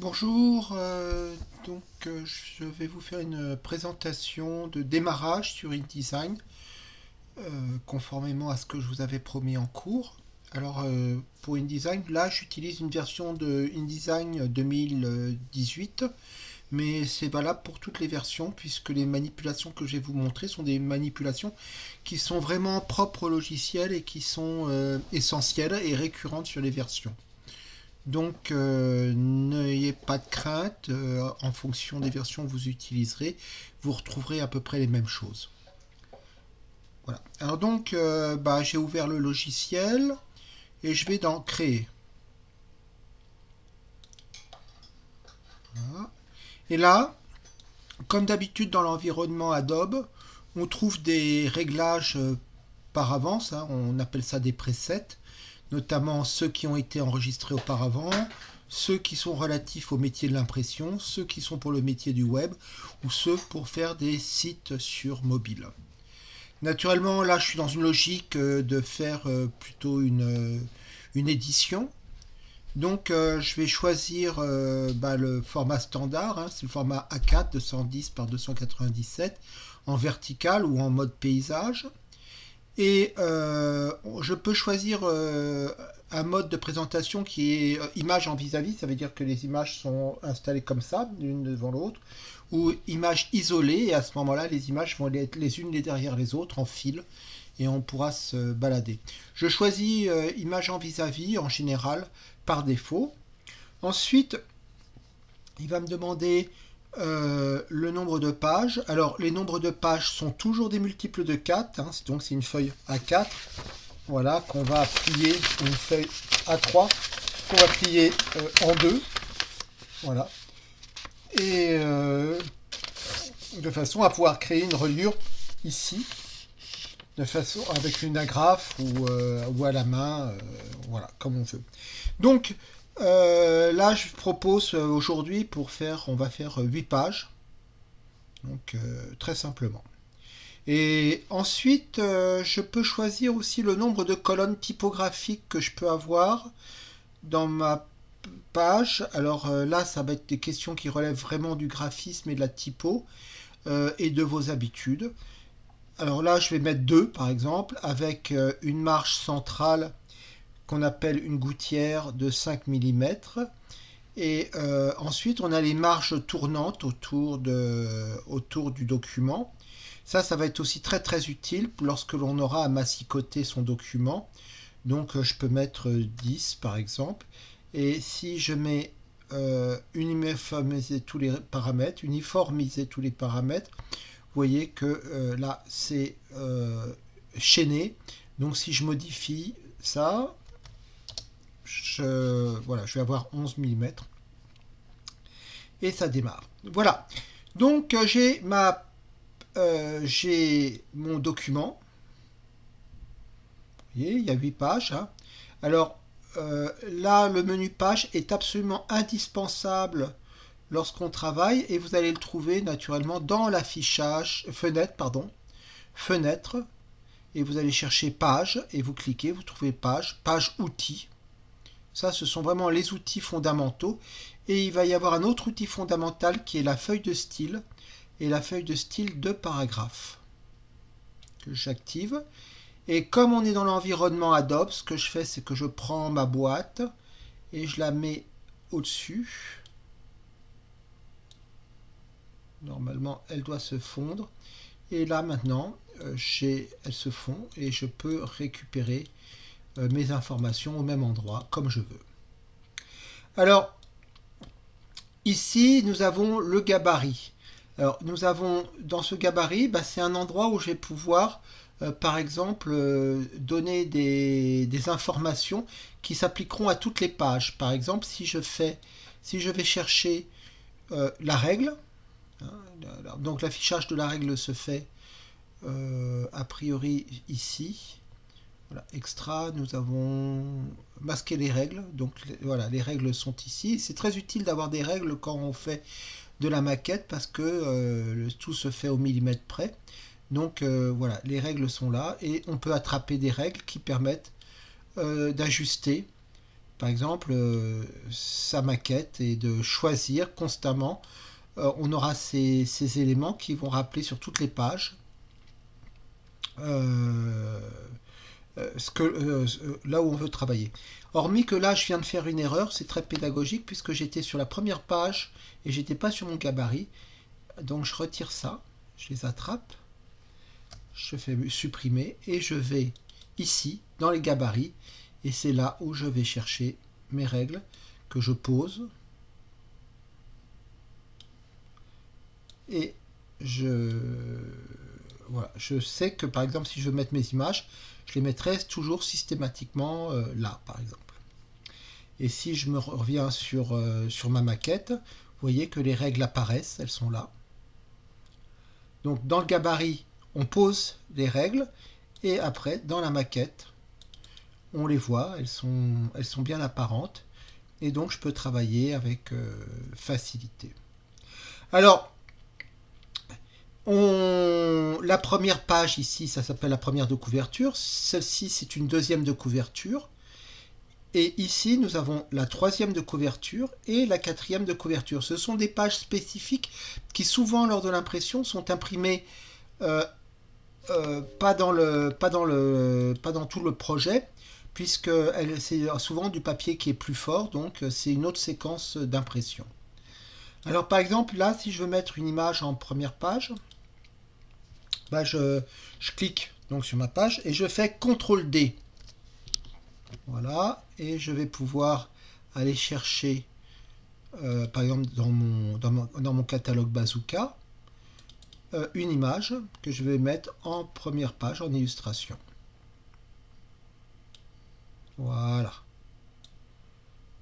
Bonjour, euh, donc euh, je vais vous faire une présentation de démarrage sur InDesign euh, conformément à ce que je vous avais promis en cours. Alors pour InDesign, là j'utilise une version de InDesign 2018 mais c'est valable pour toutes les versions puisque les manipulations que je vais vous montrer sont des manipulations qui sont vraiment propres au logiciel et qui sont essentielles et récurrentes sur les versions. Donc euh, n'ayez pas de crainte, euh, en fonction des versions que vous utiliserez, vous retrouverez à peu près les mêmes choses. Voilà. Alors donc, euh, bah, j'ai ouvert le logiciel et je vais dans Créer. Et là, comme d'habitude dans l'environnement Adobe, on trouve des réglages par avance, hein. on appelle ça des presets notamment ceux qui ont été enregistrés auparavant, ceux qui sont relatifs au métier de l'impression, ceux qui sont pour le métier du web, ou ceux pour faire des sites sur mobile. Naturellement, là, je suis dans une logique euh, de faire euh, plutôt une, euh, une édition. Donc, je vais choisir bah, le format standard, hein, c'est le format A4 210 par 297 en vertical ou en mode paysage. Et euh, je peux choisir euh, un mode de présentation qui est euh, image en vis-à-vis, ça veut dire que les images sont installées comme ça, l'une devant l'autre, ou image isolée, et à ce moment-là, les images vont être les unes derrière les autres en fil, et on pourra se balader. Je choisis image en vis-à-vis, en général, par défaut. Ensuite, il va me demander euh, le nombre de pages. Alors, les nombres de pages sont toujours des multiples de 4. Hein, donc, c'est une feuille A4. Voilà, qu'on va plier, une feuille A3, qu'on va plier euh, en deux. Voilà. Et euh, de façon à pouvoir créer une reliure ici. De façon avec une agrafe ou, ou à la main. voilà, comme on veut. Donc, euh, là, je propose euh, aujourd'hui pour faire, on va faire 8 euh, pages. Donc, très simplement. Et ensuite, je peux choisir aussi le nombre de colonnes typographiques que je peux avoir dans ma page. Alors là, ça va être des questions qui relèvent vraiment du graphisme et de la typo et de vos habitudes. Alors là, je vais mettre deux, par exemple, avec une marge centrale qu'on appelle une gouttière de 5 mm. Et euh, ensuite, on a les marges tournantes autour, du document. Ça, ça va être aussi très très utile lorsque l'on aura à massicoter son document. Donc, euh, je peux mettre 10 par exemple. Et si je mets euh, uniformiser tous les paramètres, uniformiser tous les paramètres, vous voyez que là, c'est chaîné. Donc, si je modifie ça, je, voilà, je vais avoir 11 mm. Et ça démarre. Voilà. Donc euh, j'ai ma euh, j'ai mon document. Il y a 8 pages. Hein. Alors euh, là, le menu page est absolument indispensable lorsqu'on travaille et vous allez le trouver naturellement dans l'affichage, fenêtre, pardon, fenêtre, et vous allez chercher page et vous cliquez, vous trouvez page, page outils, ça, ce sont vraiment les outils fondamentaux. Et il va y avoir un autre outil fondamental qui est la feuille de style et la feuille de style de paragraphe que j'active. Et comme on est dans l'environnement Adobe, ce que je fais, c'est que je prends ma boîte et je la mets au-dessus. Normalement, elle doit se fondre. Et là, maintenant, euh, elle se fond et je peux récupérer mes informations au même endroit, comme je veux. Alors, ici, nous avons le gabarit. Alors, nous avons, dans ce gabarit, bah, c'est un endroit où je vais pouvoir, euh, par exemple, euh, donner des, informations qui s'appliqueront à toutes les pages. Par exemple, si je fais, si je vais chercher la règle, hein, donc l'affichage de la règle se fait a priori ici, extra, nous avons masqué les règles. Donc voilà, les règles sont ici. C'est très utile d'avoir des règles quand on fait de la maquette parce que euh, tout se fait au millimètre près. Donc euh, voilà, les règles sont là et on peut attraper des règles qui permettent euh, d'ajuster par exemple, sa maquette et de choisir constamment. on aura ces, éléments qui vont rappeler sur toutes les pages ce que, là où on veut travailler. Hormis que là, je viens de faire une erreur, c'est très pédagogique puisque j'étais sur la première page et j'étais pas sur mon gabarit. Donc je retire ça, je les attrape, je fais supprimer et je vais ici dans les gabarits et c'est là où je vais chercher mes règles que je pose et je voilà, je sais que par exemple si je veux mettre mes images, je les mettrai toujours systématiquement euh, là par exemple. Et si je me reviens sur, euh, sur ma maquette, vous voyez que les règles apparaissent, elles sont là. Donc dans le gabarit, on pose les règles et après, dans la maquette, on les voit, elles sont, elles sont bien apparentes et donc je peux travailler avec euh, facilité. Alors, la première page ici, ça s'appelle la première de couverture. Celle-ci, c'est une deuxième de couverture. Et ici, nous avons la troisième de couverture et la quatrième de couverture. Ce sont des pages spécifiques qui souvent, lors de l'impression, sont imprimées euh, euh, pas, dans pas dans tout le projet, puisque c'est souvent du papier qui est plus fort, donc c'est une autre séquence d'impression. Alors par exemple, là, si je veux mettre une image en première page, bah, je, je clique donc sur ma page et je fais CTRL D. Voilà, et je vais pouvoir aller chercher, euh, par exemple dans mon, dans mon, catalogue Bazooka, euh, une image que je vais mettre en première page en illustration. Voilà.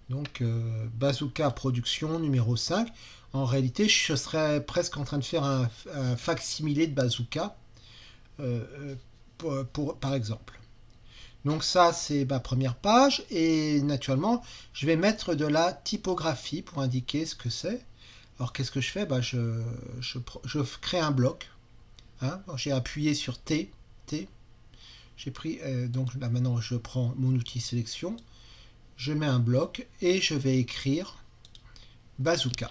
Donc euh, Bazooka Production numéro 5. En réalité, je serais presque en train de faire un, facsimilé de Bazooka, pour, par exemple. Donc ça, c'est ma première page. Et naturellement, je vais mettre de la typographie pour indiquer ce que c'est. Alors, qu'est-ce que je fais? Bah, je, je, crée un bloc. Hein. J'ai appuyé sur T. T. J'ai pris, euh, donc là maintenant, je prends mon outil sélection. Je mets un bloc et je vais écrire bazooka.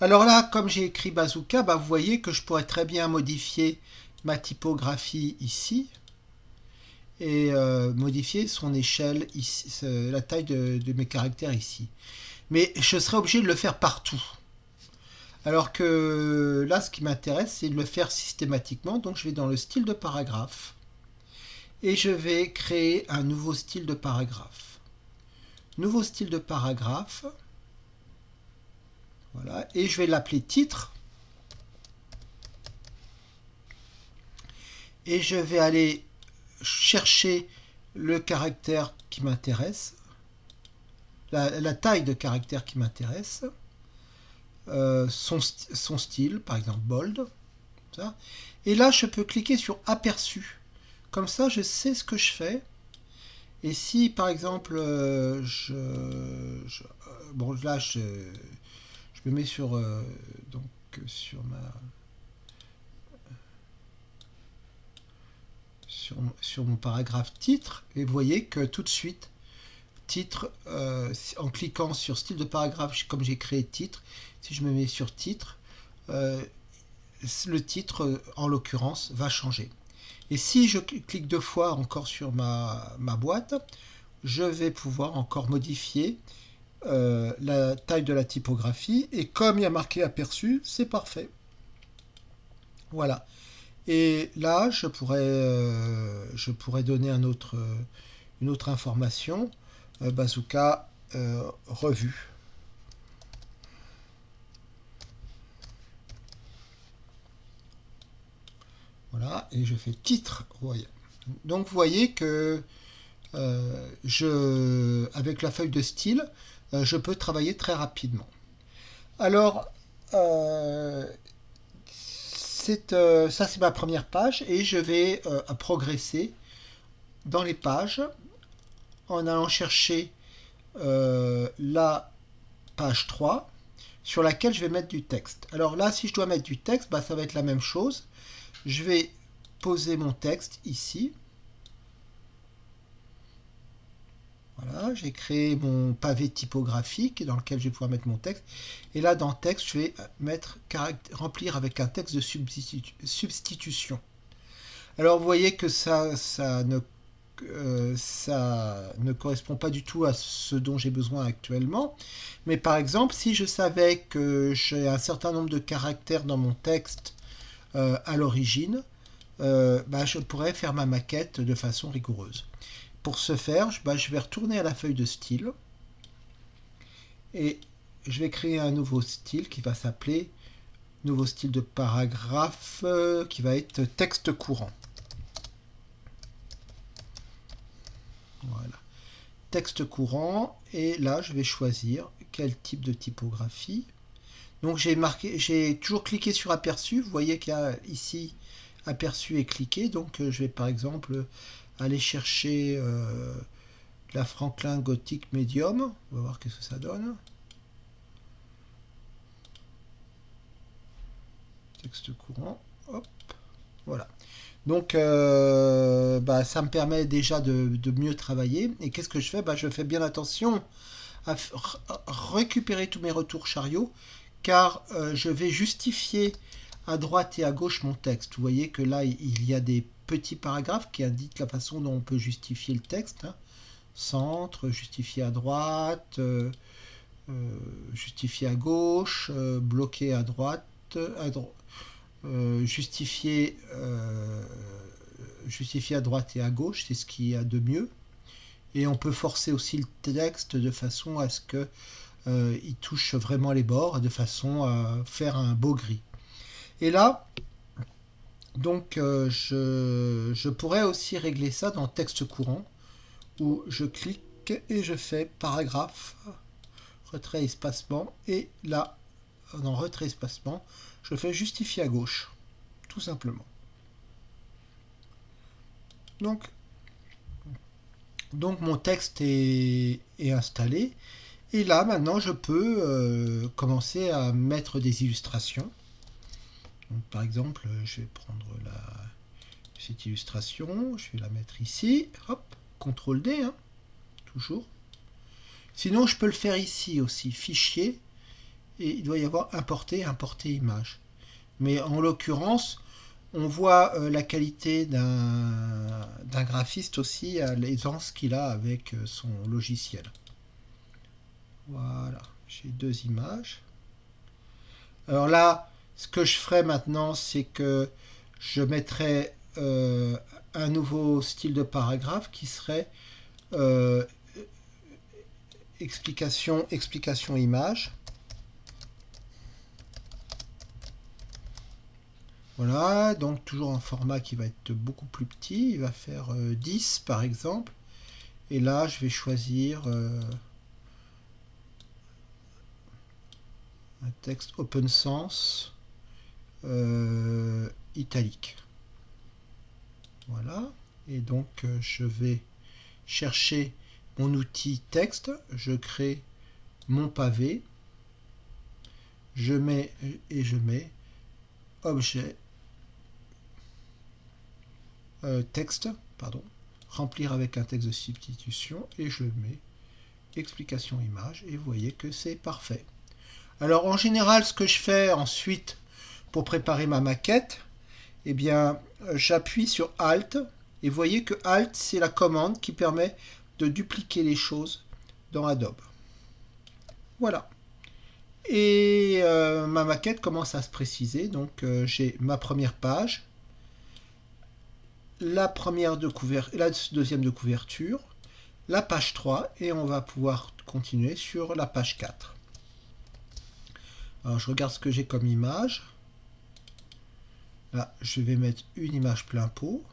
Alors là, comme j'ai écrit bazooka, bah, vous voyez que je pourrais très bien modifier ma typographie ici et euh, modifier son échelle, ici, la taille de, mes caractères ici. Mais je serais obligé de le faire partout. Alors que là, ce qui m'intéresse, c'est de le faire systématiquement. Donc je vais dans le style de paragraphe et je vais créer un nouveau style de paragraphe. Nouveau style de paragraphe. Et je vais l'appeler titre. Et je vais aller chercher le caractère qui m'intéresse, la, taille de caractère qui m'intéresse, euh, son, style, par exemple bold. Et là, je peux cliquer sur aperçu. Comme ça, je sais ce que je fais. Et si, par exemple, euh, je, je, euh, bon, là, je, je mets sur, euh, donc, sur ma... Sur, mon paragraphe titre, et vous voyez que tout de suite, titre, euh, en cliquant sur style de paragraphe, comme j'ai créé titre, si je me mets sur titre, euh, le titre, en l'occurrence, va changer. Et si je clique deux fois encore sur ma, ma boîte, je vais pouvoir encore modifier euh, la taille de la typographie et comme il y a marqué aperçu, c'est parfait. Voilà. Et là, je pourrais, euh, je pourrais donner un autre, une autre information. Euh, bazooka revue. Voilà, et je fais titre. Donc vous voyez que je, avec la feuille de style, euh, je peux travailler très rapidement. Alors, euh, euh, ça c'est ma première page et je vais progresser dans les pages en allant chercher la page 3 sur laquelle je vais mettre du texte. Alors là, si je dois mettre du texte, bah, ça va être la même chose. Je vais poser mon texte ici. Voilà, j'ai créé mon pavé typographique dans lequel je vais pouvoir mettre mon texte. Et là, dans texte, je vais mettre remplir avec un texte de substitution. Alors, vous voyez que ça, ça ne euh, ça ne correspond pas du tout à ce dont j'ai besoin actuellement. Mais par exemple, si je savais que j'ai un certain nombre de caractères dans mon texte euh, à l'origine, euh, bah, je pourrais faire ma maquette de façon rigoureuse. Pour ce faire, bah, je vais retourner à la feuille de style et je vais créer un nouveau style qui va s'appeler nouveau style de paragraphe qui va être texte courant. Voilà. Texte courant. Et là, je vais choisir quel type de typographie. Donc j'ai marqué, j'ai toujours cliqué sur aperçu. Vous voyez qu'il y a ici aperçu et cliqué. Donc euh, je vais par exemple aller chercher euh, la Franklin Gothic Medium. On va voir ce que ça donne. Texte courant. Hop. Voilà. Donc, euh, bah, ça me permet déjà de, mieux travailler. Et qu'est-ce que je fais? Bah, Je fais bien attention à récupérer tous mes retours chariots, car euh, je vais justifier à droite et à gauche mon texte. Vous voyez que là, il y a des petits paragraphes qui indiquent la façon dont on peut justifier le texte. Hein. Centre, justifier à droite, euh, justifier à gauche, bloquer à droite, euh, justifier, euh, à droite et à gauche, c'est ce qu'il y a de mieux. Et on peut forcer aussi le texte de façon à ce que euh, il touche vraiment les bords, de façon à faire un beau gris. Et là, donc je, je, pourrais aussi régler ça dans texte courant, où je clique et je fais paragraphe, retrait espacement, et là, dans retrait espacement, je fais justifier à gauche, tout simplement. Donc, donc mon texte est, installé. Et là, maintenant, je peux euh, commencer à mettre des illustrations. Par exemple, je vais prendre cette illustration, je vais la mettre ici. Hop, CTRL D, hein, toujours. Sinon, je peux le faire ici aussi, fichier, et il doit y avoir importer, importer image. Mais en l'occurrence, on voit euh, la qualité d'un graphiste aussi à l'aisance qu'il a avec euh, son logiciel. Voilà, j'ai deux images. Alors là, ce que je ferai maintenant, c'est que je mettrai euh, un nouveau style de paragraphe qui serait explication, explication image. Voilà, donc toujours un format qui va être beaucoup plus petit, il va faire 10 euh, par exemple. Et là, je vais choisir euh, un texte open sense euh, italique. Voilà, et donc je vais chercher mon outil texte, je crée mon pavé, je mets et je mets objet euh, texte, pardon, remplir avec un texte de substitution et je mets explication image et vous voyez que c'est parfait. Alors en général ce que je fais ensuite pour préparer ma maquette, eh bien j'appuie sur Alt et vous voyez que Alt c'est la commande qui permet de dupliquer les choses dans Adobe. Voilà. Et euh, ma maquette commence à se préciser. Donc euh, j'ai ma première page, la première de la deuxième de couverture, la page 3 et on va pouvoir continuer sur la page 4. Alors je regarde ce que j'ai comme image. Je vais mettre une image plein pot.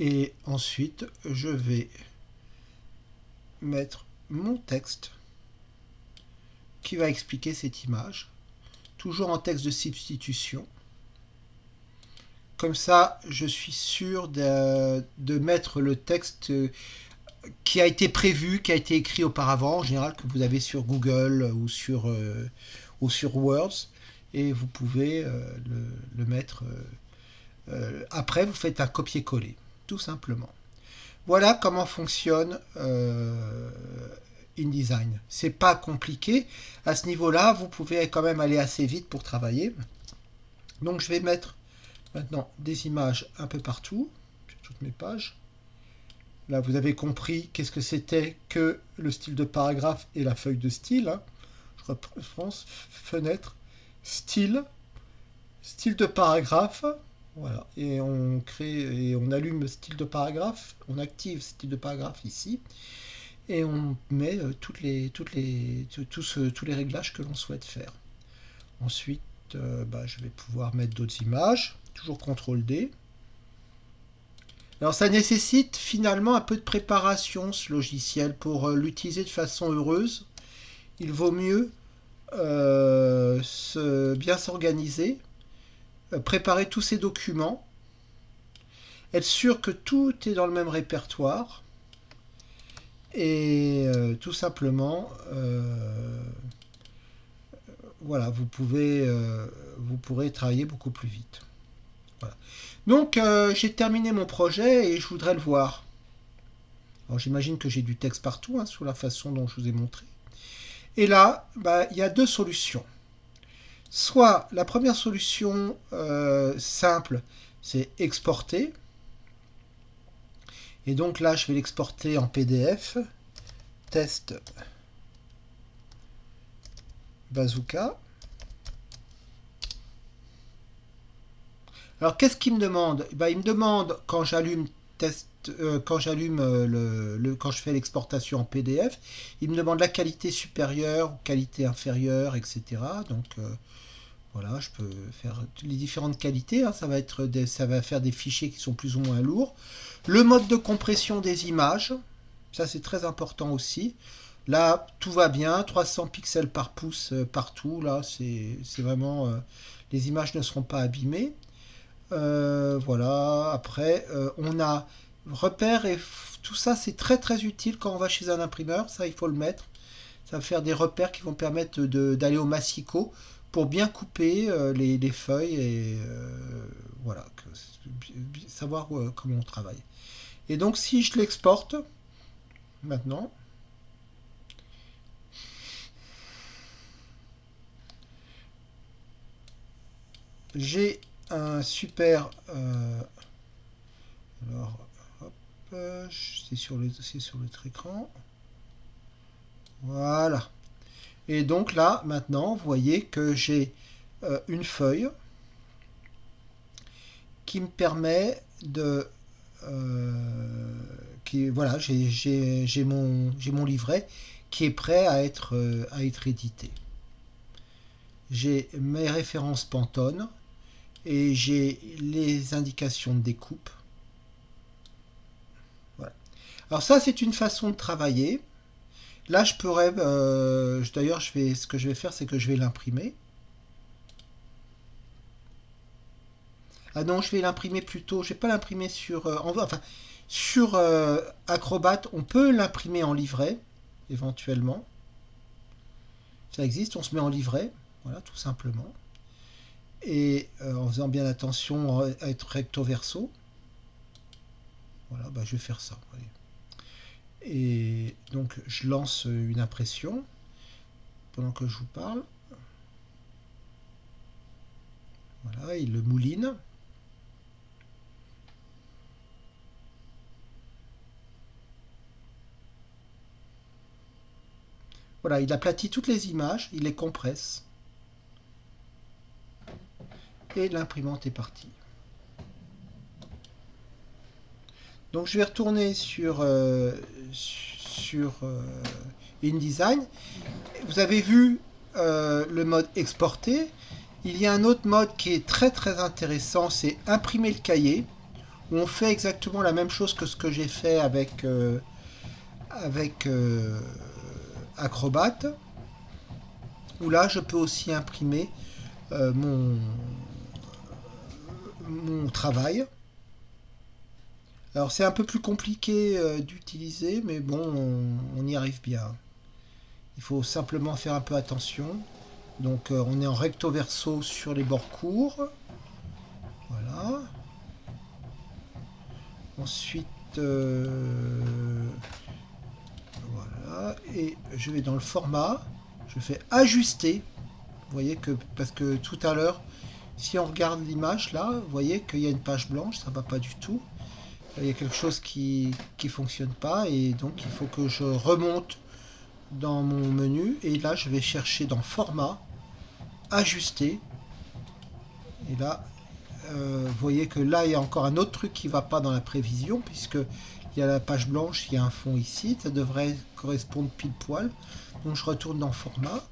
Et ensuite, je vais mettre mon texte qui va expliquer cette image toujours en texte de substitution. Comme ça, je suis sûr de, mettre le texte qui a été prévu, qui a été écrit auparavant, en général que vous avez sur Google ou sur, euh, sur Words. et vous pouvez le, mettre. après, vous faites un copier-coller, tout simplement. Voilà comment fonctionne InDesign. C'est pas compliqué. À ce niveau-là, vous pouvez quand même aller assez vite pour travailler. Donc je vais mettre maintenant des images un peu partout, sur toutes mes pages. Là, vous avez compris qu'est-ce que c'était que le style de paragraphe et la feuille de style. Reprends fenêtre, style, style de paragraphe. Voilà, et on crée et on allume style de paragraphe, on active style de paragraphe ici et on met euh, toutes les, toutes les, tous, tous les réglages que l'on souhaite faire. Ensuite, euh, bah, je vais pouvoir mettre d'autres images, toujours CTRL D. Alors ça nécessite finalement un peu de préparation ce logiciel pour euh, l'utiliser de façon heureuse. Il vaut mieux se, bien s'organiser, préparer tous ces documents, être sûr que tout est dans le même répertoire et euh, tout simplement, euh, voilà, vous pouvez, euh, pourrez travailler beaucoup plus vite. Donc, j'ai terminé mon projet et je voudrais le voir. Alors, j'imagine que j'ai du texte partout, hein, sous la façon dont je vous ai montré. Et là, bah, il y a deux solutions. Soit la première solution simple, c'est exporter. Et donc là, je vais l'exporter en PDF. Test bazooka. Alors, qu'est-ce qu'il me demande? Ben, Il me demande, quand j'allume test, euh, quand j'allume euh, le, quand je fais l'exportation en PDF, il me demande la qualité supérieure ou qualité inférieure, etc. Donc, euh, voilà, je peux faire les différentes qualités. Hein. ça, va être ça va faire des fichiers qui sont plus ou moins lourds. Le mode de compression des images, ça c'est très important aussi. Là, tout va bien, 300 pixels par pouce partout. Là, c'est vraiment... Les images ne seront pas abîmées. Voilà, après, on a repères et tout ça, c'est très très utile quand on va chez un imprimeur. Ça, il faut le mettre. Ça va faire des repères qui vont permettre d'aller au massicot pour bien couper euh, les, feuilles et euh, voilà, savoir euh, comment on travaille. Et donc si je l'exporte maintenant, j'ai un super alors c'est sur le sur écran voilà et donc là, maintenant, vous voyez que j'ai euh, une feuille qui me permet de... Euh, qui, voilà, j'ai mon, mon livret qui est prêt à être, euh, à être édité. J'ai mes références Pantone et j'ai les indications de découpe. Alors ça, c'est une façon de travailler. Là, je pourrais... Euh, d'ailleurs, je vais, ce que je vais faire, c'est que je vais l'imprimer. Ah non, je vais l'imprimer plutôt... Je vais pas l'imprimer sur... Euh, enfin, sur euh, Acrobat, on peut l'imprimer en livret, éventuellement. Ça existe, on se met en livret. Voilà, tout simplement. Et en faisant bien attention à être recto verso. Voilà, bah, je vais faire ça. Et donc je lance une impression pendant que je vous parle. Voilà, il le mouline. Voilà, il aplatit toutes les images, il les compresse. Et l'imprimante est partie. Donc je vais retourner sur, euh, sur euh, InDesign. Vous avez vu euh, le mode exporter. Il y a un autre mode qui est très très intéressant, c'est imprimer le cahier. Où on fait exactement la même chose que ce que j'ai fait avec, avec Acrobat. Où là je peux aussi imprimer mon, mon travail. Alors c'est un peu plus compliqué euh, d'utiliser, mais bon, on, y arrive bien. Il faut simplement faire un peu attention. Donc euh, on est en recto verso sur les bords courts. Voilà. Ensuite, euh, voilà. Et je vais dans le format. Je fais ajuster. Vous voyez que, parce que tout à l'heure, si on regarde l'image là, vous voyez qu'il y a une page blanche, ça va pas du tout. Il y a quelque chose qui ne fonctionne pas et donc il faut que je remonte dans mon menu et là je vais chercher dans format, ajuster et là euh, vous voyez que là il y a encore un autre truc qui va pas dans la prévision puisque il y a la page blanche, il y a un fond ici, ça devrait correspondre pile poil. Donc je retourne dans format.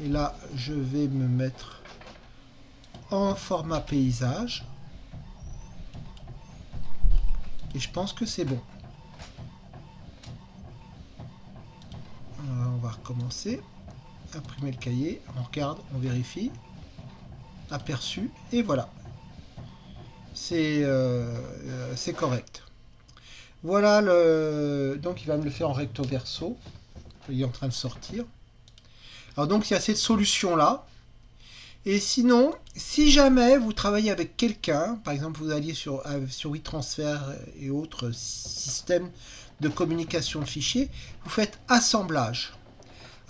Et là, je vais me mettre en format paysage. Et je pense que c'est bon. on va recommencer. Imprimer le cahier. On regarde, on vérifie. Aperçu. Et voilà. C'est euh, correct. Voilà le... Donc il va me le faire en recto verso. Il est en train de sortir. Alors donc il y a cette solution là. Et sinon, si jamais vous travaillez avec quelqu'un, par exemple vous alliez sur, euh, sur WeTransfer et autres systèmes de communication de fichiers, vous faites assemblage.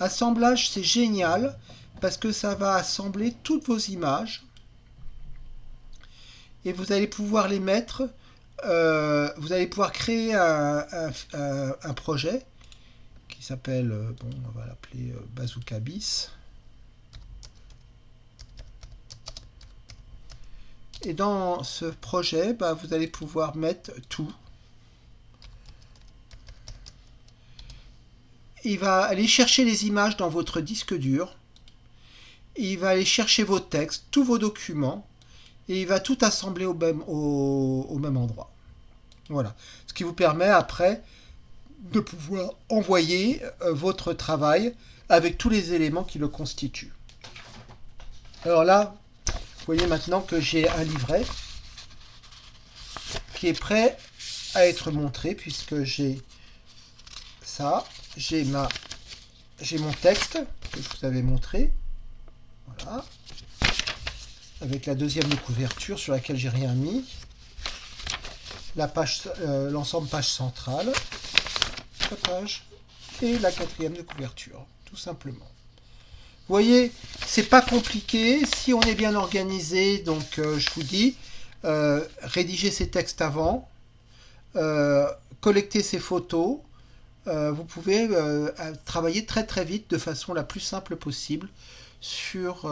Assemblage, c'est génial parce que ça va assembler toutes vos images et vous allez pouvoir les mettre, euh, vous allez pouvoir créer un, projet qui s'appelle, euh, bon, on va l'appeler Bazooka Bis. Et dans ce projet, bah, vous allez pouvoir mettre tout. Il va aller chercher les images dans votre disque dur. Il va aller chercher vos textes, tous vos documents. Et il va tout assembler au même, endroit. Voilà. Ce qui vous permet après de pouvoir envoyer euh, votre travail avec tous les éléments qui le constituent. Alors là, voyez maintenant que j'ai un livret qui est prêt à être montré puisque j'ai ça, j'ai ma j'ai mon texte que je vous avais montré. Voilà. Avec la deuxième de couverture sur laquelle j'ai rien mis. La page, euh, l'ensemble page centrale, page et la quatrième de couverture, tout simplement. Vous voyez, c'est pas compliqué. Si on est bien organisé, donc euh, je vous dis, euh, rédiger ses textes avant, euh, collecter ses photos, vous pouvez travailler très très vite de façon la plus simple possible sur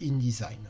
InDesign.